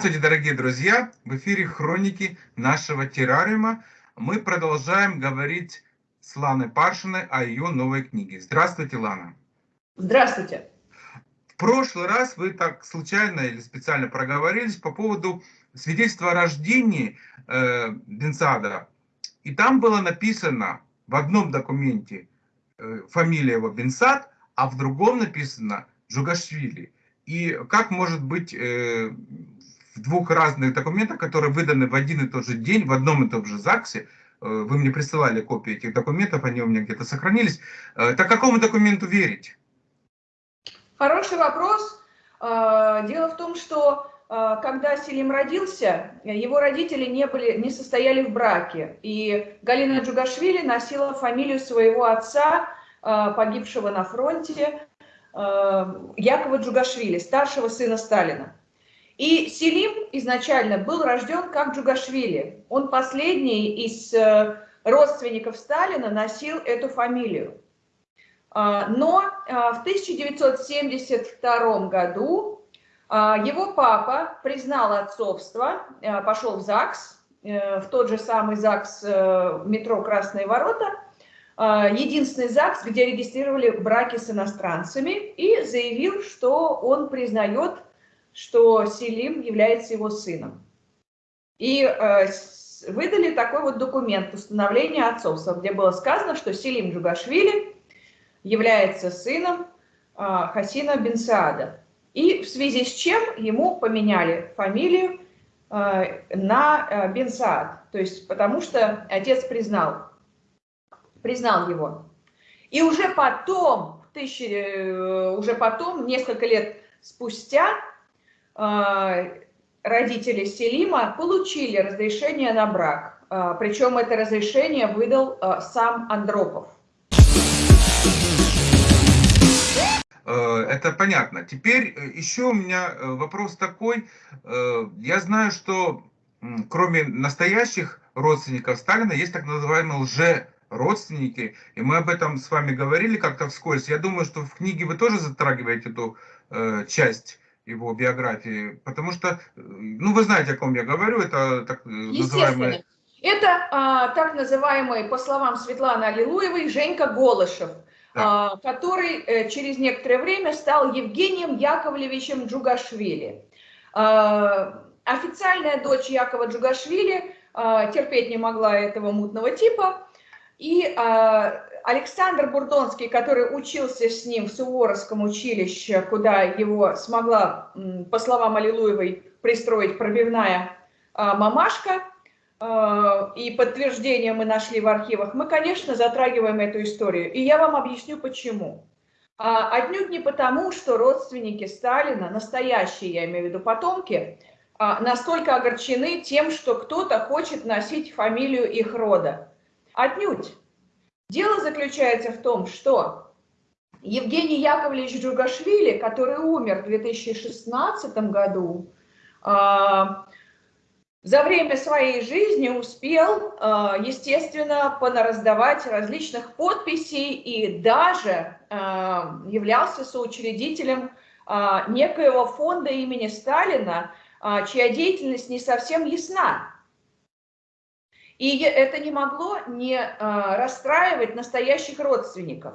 Здравствуйте, дорогие друзья! В эфире хроники нашего террариума. Мы продолжаем говорить с Ланой Паршиной о ее новой книге. Здравствуйте, Лана! Здравствуйте! В прошлый раз вы так случайно или специально проговорились по поводу свидетельства о рождении э, Бенсада. И там было написано в одном документе э, фамилия его Бенсад, а в другом написано Джугашвили. И как может быть э, двух разных документах, которые выданы в один и тот же день, в одном и том же ЗАГСе, э, вы мне присылали копии этих документов, они у меня где-то сохранились, э, так какому документу верить? Хороший вопрос. Э, дело в том, что когда Селим родился, его родители не, были, не состояли в браке. И Галина Джугашвили носила фамилию своего отца, погибшего на фронте, Якова Джугашвили, старшего сына Сталина. И Селим изначально был рожден как Джугашвили. Он последний из э, родственников Сталина носил эту фамилию. А, но а, в 1972 году а, его папа признал отцовство, пошел в ЗАГС, э, в тот же самый ЗАГС э, метро «Красные ворота», единственный ЗАГС, где регистрировали браки с иностранцами, и заявил, что он признает что Селим является его сыном. И э, выдали такой вот документ установления отцовства, где было сказано, что Селим Джугашвили является сыном э, Хасина Бенсаада. И в связи с чем ему поменяли фамилию э, на э, Бенсаад. То есть потому что отец признал, признал его. И уже потом, тысячи, э, уже потом, несколько лет спустя, родители Селима получили разрешение на брак. А, Причем это разрешение выдал а, сам Андропов. Э, это понятно. Теперь э, еще у меня э, вопрос такой. Я знаю, что кроме настоящих родственников Сталина есть так называемые лже-родственники. И мы об этом с вами говорили как-то вскользь. Я думаю, что в книге вы тоже затрагиваете эту часть его биографии, потому что, ну, вы знаете, о ком я говорю, это так называемый... Это а, так называемый, по словам Светланы Аллилуевой, Женька Голышев, да. а, который э, через некоторое время стал Евгением Яковлевичем Джугашвили. А, официальная дочь Якова Джугашвили а, терпеть не могла этого мутного типа, и а, Александр Бурдонский, который учился с ним в Суворовском училище, куда его смогла, по словам Аллилуевой, пристроить пробивная а, мамашка, а, и подтверждение мы нашли в архивах, мы, конечно, затрагиваем эту историю. И я вам объясню, почему. А, отнюдь не потому, что родственники Сталина, настоящие, я имею в виду потомки, настолько огорчены тем, что кто-то хочет носить фамилию их рода. Отнюдь. Дело заключается в том, что Евгений Яковлевич Джугашвили, который умер в 2016 году, а, за время своей жизни успел, а, естественно, понараздавать различных подписей и даже а, являлся соучредителем некоего фонда имени Сталина, чья деятельность не совсем ясна. И это не могло не а, расстраивать настоящих родственников.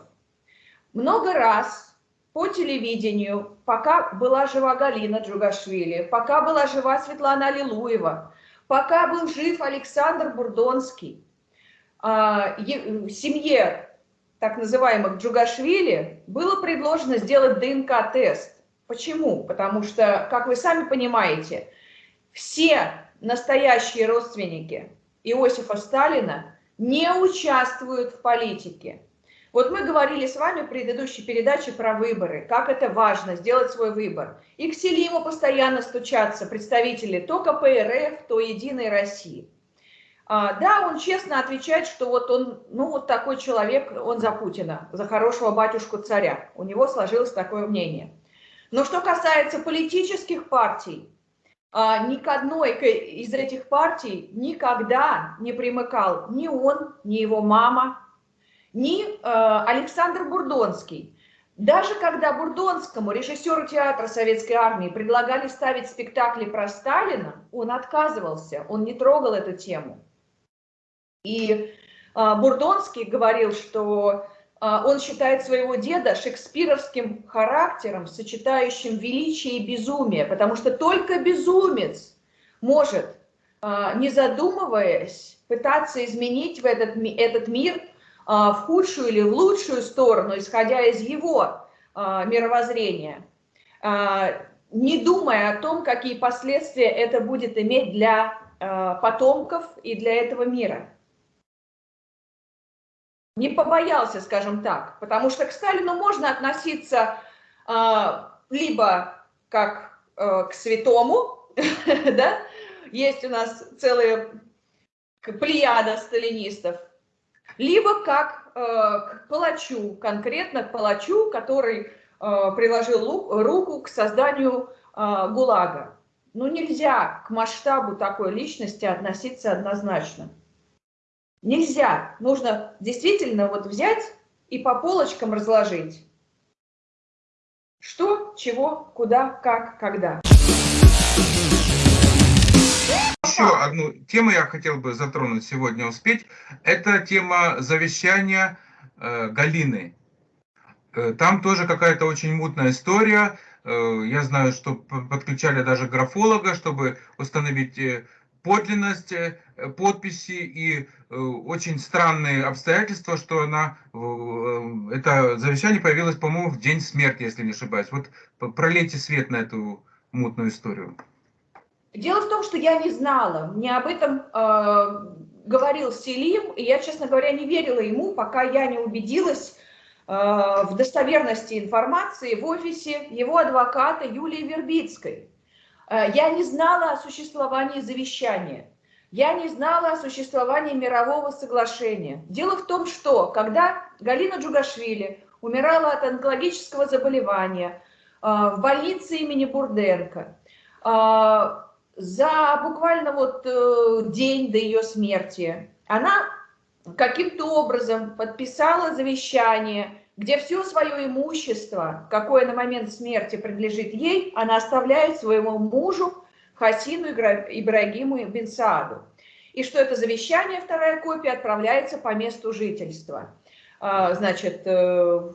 Много раз по телевидению, пока была жива Галина Джугашвили, пока была жива Светлана Аллилуева, пока был жив Александр Бурдонский, а, семье так называемых Джугашвили было предложено сделать ДНК-тест. Почему? Потому что, как вы сами понимаете, все настоящие родственники Иосифа Сталина не участвуют в политике. Вот мы говорили с вами в предыдущей передаче про выборы, как это важно сделать свой выбор. И к Селиму постоянно стучатся представители то КПРФ, то Единой России. А, да, он честно отвечает, что вот он, ну вот такой человек, он за Путина, за хорошего батюшку царя. У него сложилось такое мнение. Но что касается политических партий, ни к одной из этих партий никогда не примыкал ни он, ни его мама, ни э, Александр Бурдонский. Даже когда Бурдонскому, режиссеру театра Советской Армии, предлагали ставить спектакли про Сталина, он отказывался, он не трогал эту тему. И а, Бурдонский говорил, что а, он считает своего деда шекспировским характером, сочетающим величие и безумие, потому что только безумец может, а, не задумываясь, пытаться изменить в этот, этот мир в худшую или в лучшую сторону, исходя из его мировоззрения, не думая о том, какие последствия это будет иметь для потомков и для этого мира не побоялся, скажем так, потому что к Сталину можно относиться э, либо как э, к святому, да, есть у нас целая плеяда сталинистов, либо как э, к палачу, конкретно к палачу, который э, приложил руку к созданию э, ГУЛАГа. Ну, нельзя к масштабу такой личности относиться однозначно. Нельзя. Нужно действительно вот взять и по полочкам разложить. Что, чего, куда, как, когда. Еще одну тему я хотел бы затронуть сегодня, успеть. Это тема завещания э, Галины. Э, там тоже какая-то очень мутная история. Э, я знаю, что подключали даже графолога, чтобы установить э, подлинность э, подписи и э, очень странные обстоятельства, что она, э, это завещание появилось, по-моему, в день смерти, если не ошибаюсь. Вот пролейте свет на эту мутную историю. Дело в том, что я не знала, мне об этом э, говорил Селим, и я, честно говоря, не верила ему, пока я не убедилась э, в достоверности информации в офисе его адвоката Юлии Вербицкой. Э, я не знала о существовании завещания. Я не знала о существовании мирового соглашения. Дело в том, что когда Галина Джугашвили умирала от онкологического заболевания э, в больнице имени Бурденко, э, за буквально вот день до ее смерти она каким-то образом подписала завещание, где все свое имущество, какое на момент смерти принадлежит ей, она оставляет своему мужу Хасину Ибрагиму Бенсааду. И что это завещание, вторая копия, отправляется по месту жительства. А, значит, э,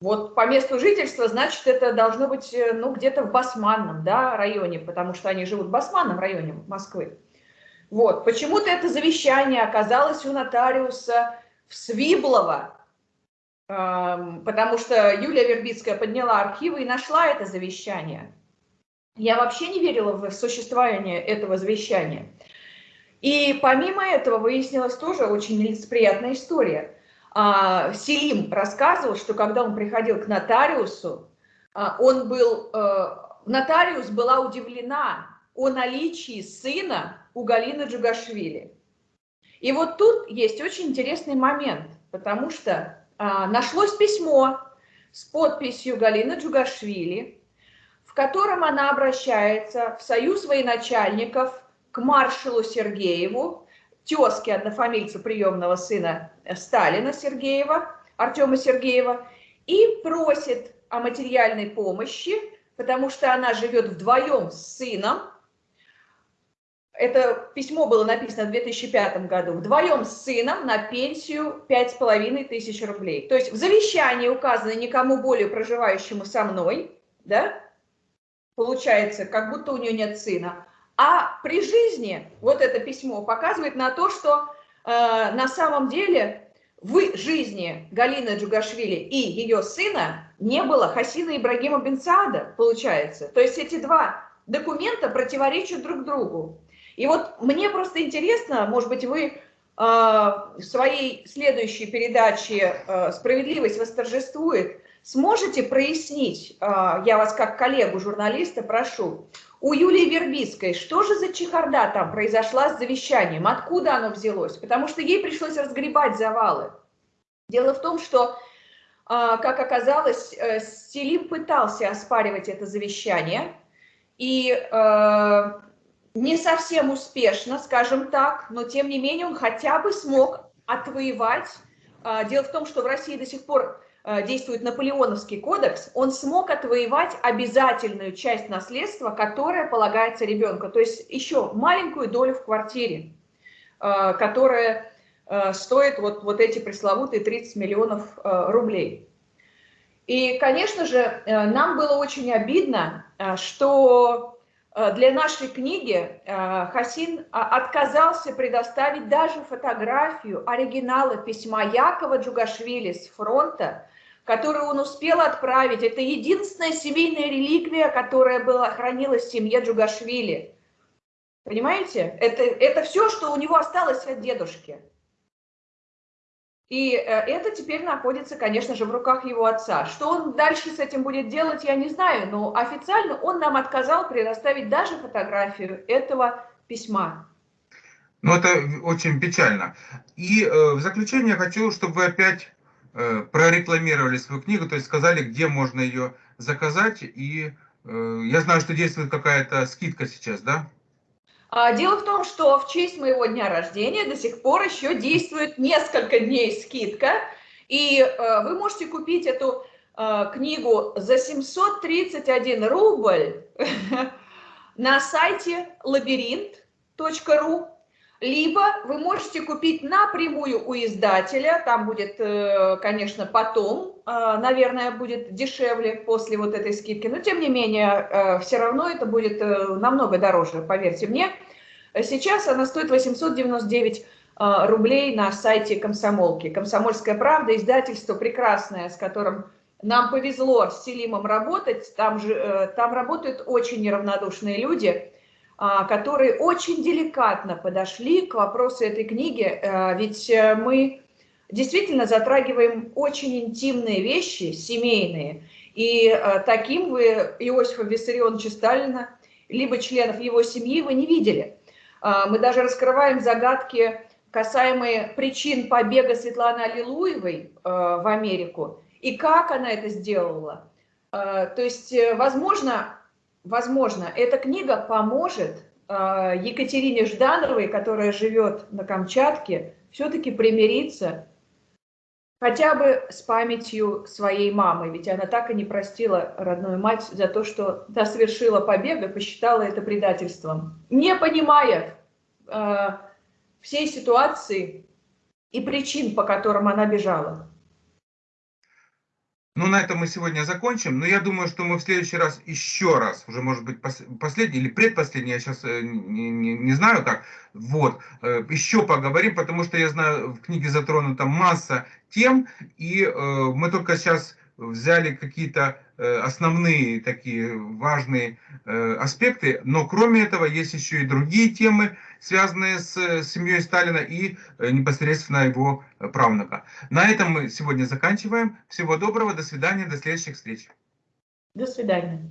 вот по месту жительства, значит, это должно быть э, ну, где-то в Басманном да, районе, потому что они живут в Басманном районе Москвы. Вот, почему-то это завещание оказалось у нотариуса в Свиблово, потому что Юлия Вербицкая подняла архивы и нашла это завещание. Я вообще не верила в существование этого завещания. И помимо этого выяснилась тоже очень нелицеприятная история. А, Селим рассказывал, что когда он приходил к нотариусу, а, он был, э, нотариус была удивлена о наличии сына у Галины Джугашвили. И вот тут есть очень интересный момент, потому что нашлось письмо с подписью Галины Джугашвили, в котором она обращается в союз военачальников к маршалу Сергееву, тезке однофамильцу приемного сына Сталина Сергеева, Артема Сергеева, и просит о материальной помощи, потому что она живет вдвоем с сыном, это письмо было написано в 2005 году, вдвоем с сыном на пенсию 5,5 тысяч рублей. То есть в завещании указано никому более проживающему со мной, да, получается, как будто у нее нет сына. А при жизни вот это письмо показывает на то, что э, на самом деле в жизни Галины Джугашвили и ее сына не было Хасина Ибрагима Бенсаада, получается. То есть эти два документа противоречат друг другу. И вот мне просто интересно, может быть, вы э, в своей следующей передаче э, «Справедливость восторжествует» сможете прояснить, э, я вас как коллегу журналиста прошу, у Юлии Вербицкой, что же за чехарда там произошла с завещанием, откуда оно взялось? Потому что ей пришлось разгребать завалы. Дело в том, что, как оказалось, Селим пытался оспаривать это завещание, и не совсем успешно, скажем так, но тем не менее он хотя бы смог отвоевать. А, дело в том, что в России до сих пор э, действует Наполеоновский кодекс, он смог отвоевать обязательную часть наследства, которая полагается ребенку. То есть еще маленькую долю в квартире, э, которая стоит вот, вот эти пресловутые 30 миллионов рублей. И, конечно же, нам было очень обидно, что Э, для нашей книги э, Хасин а, отказался предоставить даже фотографию оригинала письма Якова Джугашвили с фронта, которую он успел отправить. Это единственная семейная реликвия, которая была, хранилась в семье Джугашвили. Понимаете? Это, это все, что у него осталось от дедушки. И э, это теперь находится, конечно же, в руках его отца. Что он дальше с этим будет делать, я не знаю, но официально он нам отказал предоставить даже фотографию этого письма. Ну, это очень печально. И э, в заключение хочу, чтобы вы опять э, прорекламировали свою книгу, то есть сказали, где можно ее заказать. И э, я знаю, что действует какая-то скидка сейчас, да? А, дело в том, что в честь моего дня рождения до сих пор еще действует несколько дней скидка, и э, вы можете купить эту э, книгу за 731 рубль на сайте лабиринт.ру либо вы можете купить напрямую у издателя, там будет, э, конечно, потом, э, наверное, будет дешевле после вот этой скидки, но тем не менее, э, все равно это будет намного дороже, поверьте мне. Сейчас она стоит 899 рублей на сайте комсомолки. Комсомольская правда, издательство прекрасное, с которым нам повезло с Селимом работать, там, же, там работают очень неравнодушные люди, которые очень деликатно подошли к вопросу этой книги, а, ведь э, мы действительно затрагиваем очень интимные вещи, семейные, и э, таким вы Иосифа Виссарионовича Сталина, либо членов его семьи вы не видели. А, мы даже раскрываем загадки, касаемые причин побега Светланы Аллилуевой э, в Америку, и как она это сделала. То есть, возможно, возможно, эта книга поможет э, Екатерине Ждановой, которая живет на Камчатке, все-таки примириться хотя бы с памятью своей мамы, ведь она так и не простила родную мать за то, что та совершила побег и посчитала это предательством, не понимая э, всей ситуации и причин, по которым она бежала. Ну, на этом мы сегодня закончим. Но я думаю, что мы в следующий раз еще раз, уже может быть последний или предпоследний, я сейчас э, не, не, не знаю как, вот, э, еще поговорим, потому что я знаю, в книге затронута масса тем, и э, мы только сейчас взяли какие-то основные такие важные э, аспекты, но кроме этого есть еще и другие темы, связанные с семьей Сталина и э, непосредственно его правнука. На этом мы сегодня заканчиваем. Всего доброго, до свидания, до следующих встреч. До свидания.